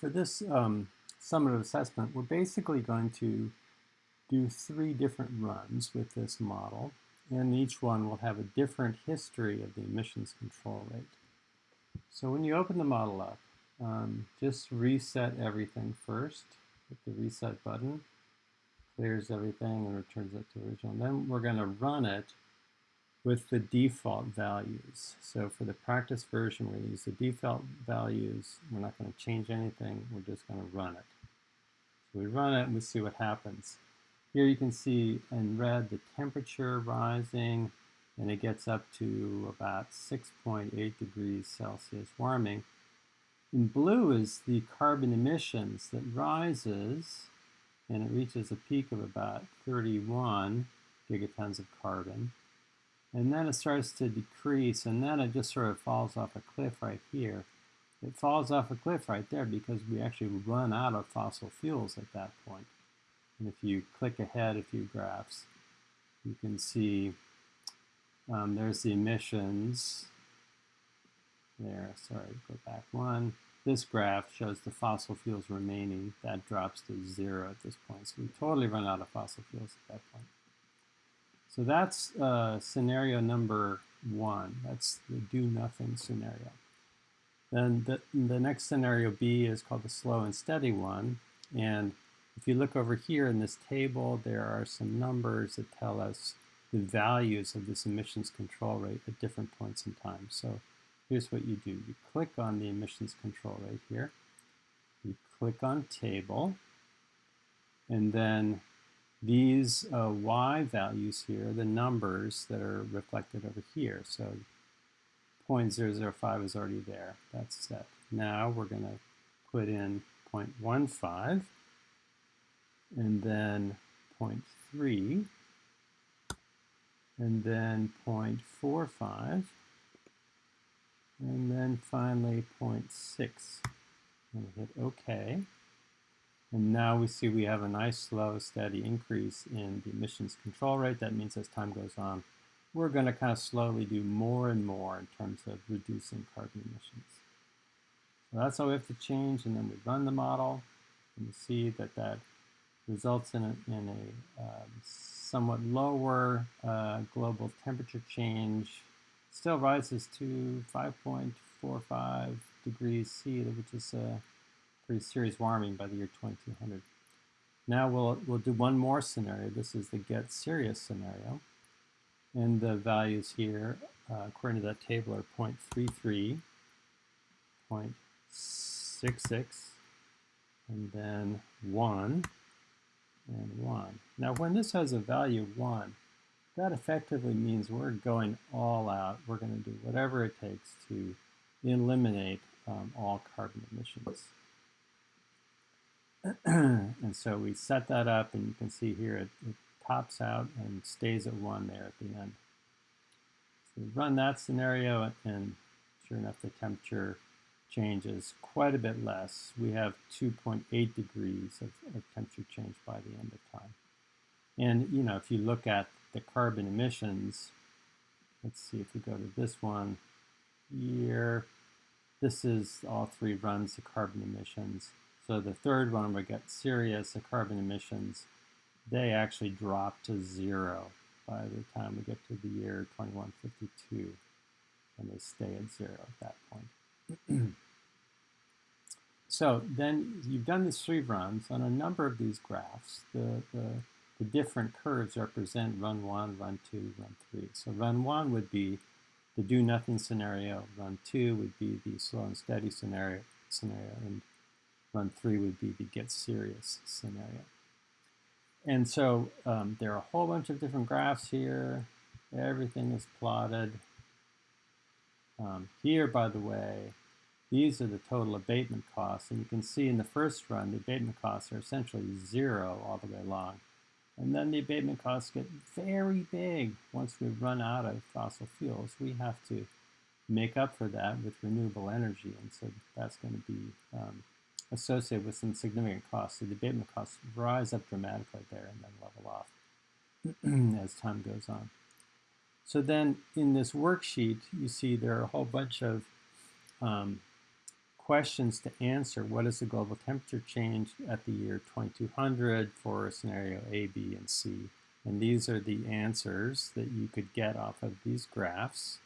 for this um, summative assessment, we're basically going to do three different runs with this model, and each one will have a different history of the emissions control rate. So when you open the model up, um, just reset everything first. with the reset button, clears everything and returns it to original. Then we're going to run it with the default values. So for the practice version, we're going to use the default values. We're not going to change anything. We're just going to run it. So we run it and we see what happens. Here you can see in red the temperature rising and it gets up to about 6.8 degrees Celsius warming. In blue is the carbon emissions that rises and it reaches a peak of about 31 gigatons of carbon. And then it starts to decrease, and then it just sort of falls off a cliff right here. It falls off a cliff right there because we actually run out of fossil fuels at that point. And if you click ahead a few graphs, you can see um, there's the emissions. There, sorry, go back one. This graph shows the fossil fuels remaining. That drops to zero at this point. So we totally run out of fossil fuels at that point. So that's uh, scenario number one. That's the do nothing scenario. Then the, the next scenario B is called the slow and steady one. And if you look over here in this table, there are some numbers that tell us the values of this emissions control rate at different points in time. So here's what you do. You click on the emissions control rate here. You click on table. And then these uh, y values here, the numbers that are reflected over here. So 0.005 is already there. That's set. Now we're going to put in 0.15 and then 0.3 and then 0.45 and then finally 0.6. And hit OK. And now we see we have a nice, slow, steady increase in the emissions control rate. That means as time goes on, we're going to kind of slowly do more and more in terms of reducing carbon emissions. So that's all we have to change, and then we run the model, and we see that that results in a, in a um, somewhat lower uh, global temperature change. Still rises to 5.45 degrees C, which is a serious warming by the year 2200. Now we'll, we'll do one more scenario. This is the get serious scenario. And the values here, uh, according to that table, are 0.33, 0.66, and then 1, and 1. Now when this has a value 1, that effectively means we're going all out. We're going to do whatever it takes to eliminate um, all carbon emissions. and so we set that up and you can see here it, it, tops out and stays at 1 there at the end. So we run that scenario and sure enough the temperature changes quite a bit less. We have 2.8 degrees of, of temperature change by the end of time. And you know, if you look at the carbon emissions, let's see if we go to this one here, this is all three runs of carbon emissions. So the third one, we get serious, the carbon emissions, they actually drop to zero by the time we get to the year 2152, and they stay at zero at that point. so then you've done these three runs. On a number of these graphs, the, the, the different curves represent run one, run two, run three. So run one would be the do nothing scenario. Run two would be the slow and steady scenario, scenario and Run three would be the get serious scenario. And so um, there are a whole bunch of different graphs here. Everything is plotted. Um, here, by the way, these are the total abatement costs. And you can see in the first run, the abatement costs are essentially zero all the way along. And then the abatement costs get very big once we run out of fossil fuels. We have to make up for that with renewable energy. And so that's going to be um, associated with some significant costs. So the abatement costs rise up dramatically there and then level off as time goes on. So then in this worksheet, you see there are a whole bunch of um, questions to answer. What is the global temperature change at the year 2200 for scenario A, B, and C? And these are the answers that you could get off of these graphs.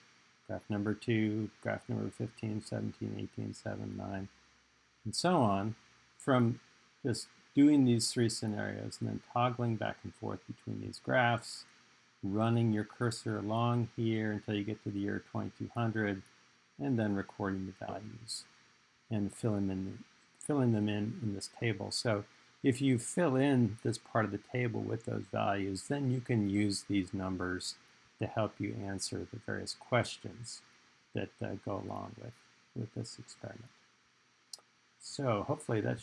Graph number 2, graph number 15, 17, 18, 7, 9, and so on, from just doing these three scenarios and then toggling back and forth between these graphs, running your cursor along here until you get to the year 2200, and then recording the values and filling them, filling them in in this table. So if you fill in this part of the table with those values, then you can use these numbers to help you answer the various questions that uh, go along with, with this experiment. So hopefully that